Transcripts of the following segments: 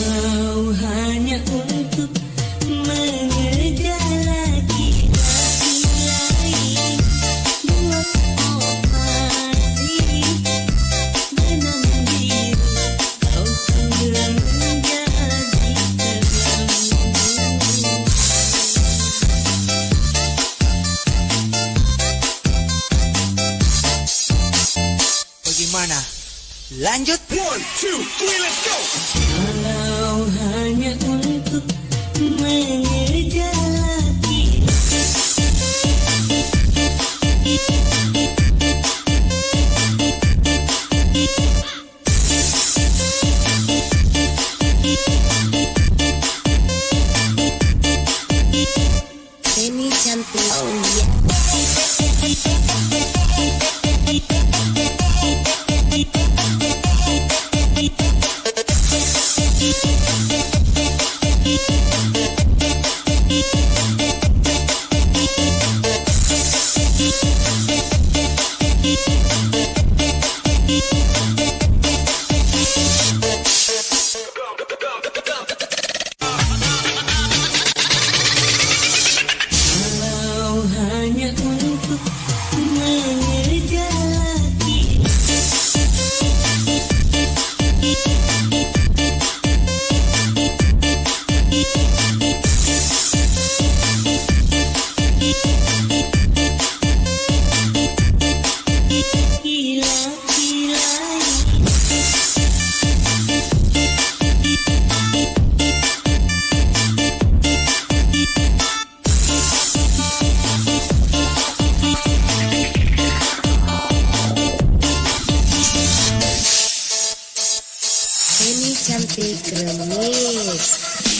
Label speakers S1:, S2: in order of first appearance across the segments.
S1: Kalau hanya untuk mengejar laki-laki lain
S2: cantik
S3: remis.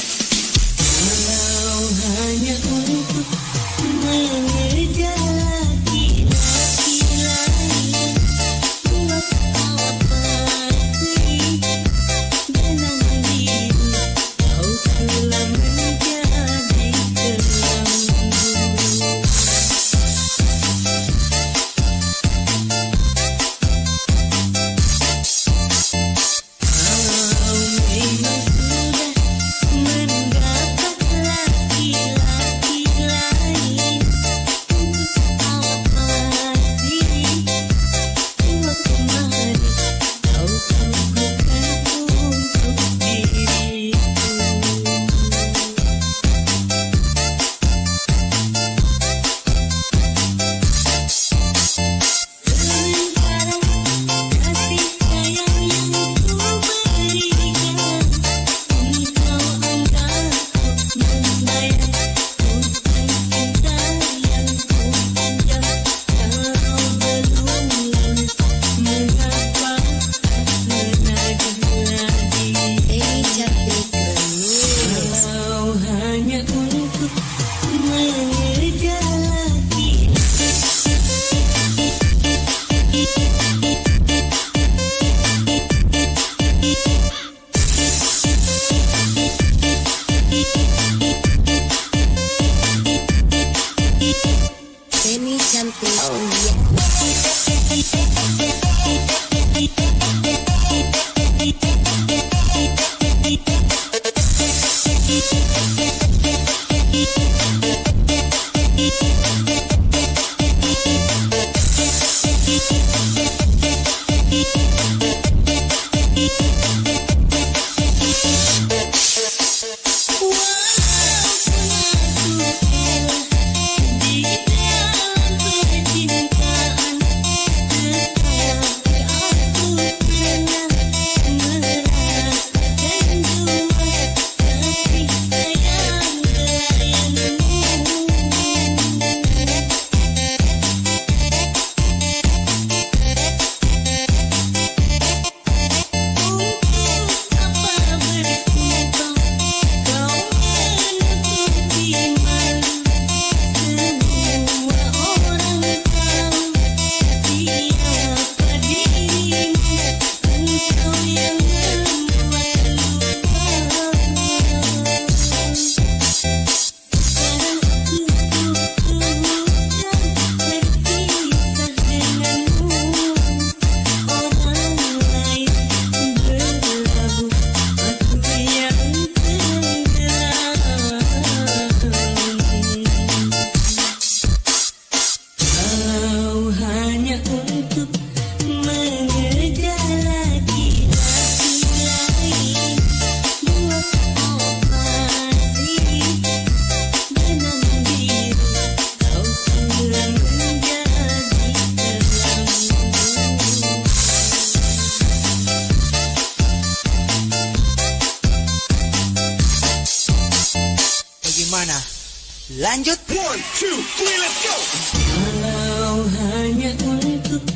S3: Lanjut.
S1: One,
S2: two, three, let's go.
S1: Kalau hanya untuk